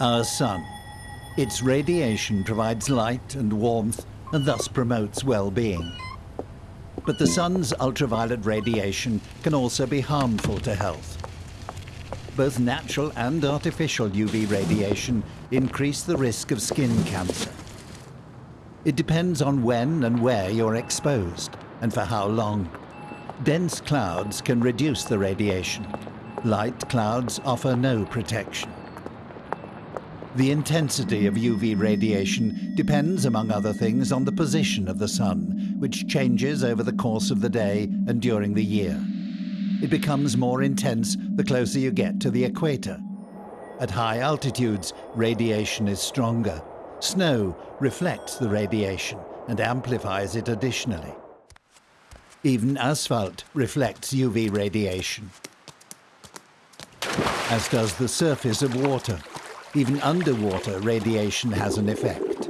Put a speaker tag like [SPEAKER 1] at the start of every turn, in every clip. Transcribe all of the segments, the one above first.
[SPEAKER 1] Our sun. Its radiation provides light and warmth and thus promotes well-being. But the sun's ultraviolet radiation can also be harmful to health. Both natural and artificial UV radiation increase the risk of skin cancer. It depends on when and where you're exposed and for how long. Dense clouds can reduce the radiation. Light clouds offer no protection. The intensity of UV radiation depends, among other things, on the position of the sun, which changes over the course of the day and during the year. It becomes more intense the closer you get to the equator. At high altitudes, radiation is stronger. Snow reflects the radiation and amplifies it additionally. Even asphalt reflects UV radiation, as does the surface of water. Even underwater, radiation has an effect.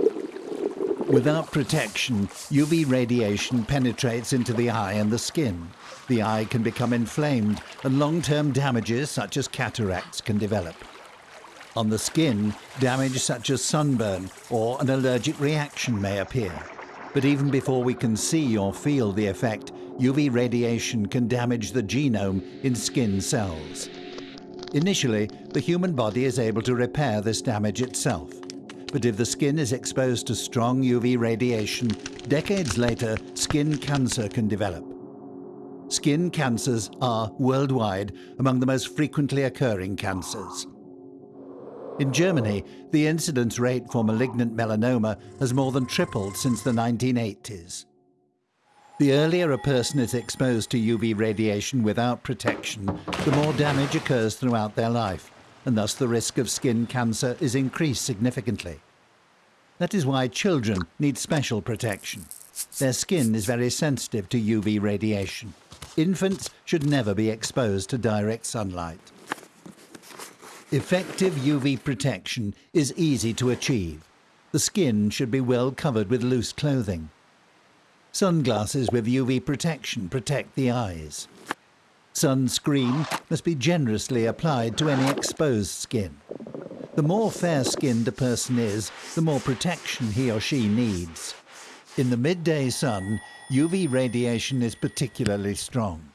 [SPEAKER 1] Without protection, UV radiation penetrates into the eye and the skin. The eye can become inflamed and long-term damages such as cataracts can develop. On the skin, damage such as sunburn or an allergic reaction may appear. But even before we can see or feel the effect, UV radiation can damage the genome in skin cells. Initially, the human body is able to repair this damage itself. But if the skin is exposed to strong UV radiation, decades later, skin cancer can develop. Skin cancers are, worldwide, among the most frequently occurring cancers. In Germany, the incidence rate for malignant melanoma has more than tripled since the 1980s. The earlier a person is exposed to UV radiation without protection, the more damage occurs throughout their life, and thus the risk of skin cancer is increased significantly. That is why children need special protection. Their skin is very sensitive to UV radiation. Infants should never be exposed to direct sunlight. Effective UV protection is easy to achieve. The skin should be well covered with loose clothing. Sunglasses with UV protection protect the eyes. Sunscreen must be generously applied to any exposed skin. The more fair-skinned a person is, the more protection he or she needs. In the midday sun, UV radiation is particularly strong.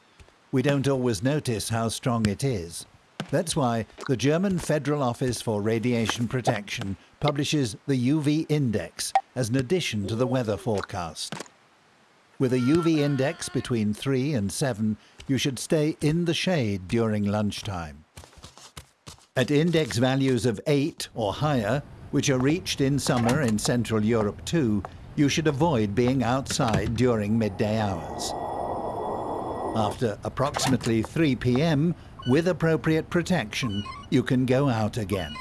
[SPEAKER 1] We don't always notice how strong it is. That's why the German Federal Office for Radiation Protection publishes the UV Index as an addition to the weather forecast. With a UV index between 3 and 7, you should stay in the shade during lunchtime. At index values of 8 or higher, which are reached in summer in Central Europe too, you should avoid being outside during midday hours. After approximately 3 p.m., with appropriate protection, you can go out again.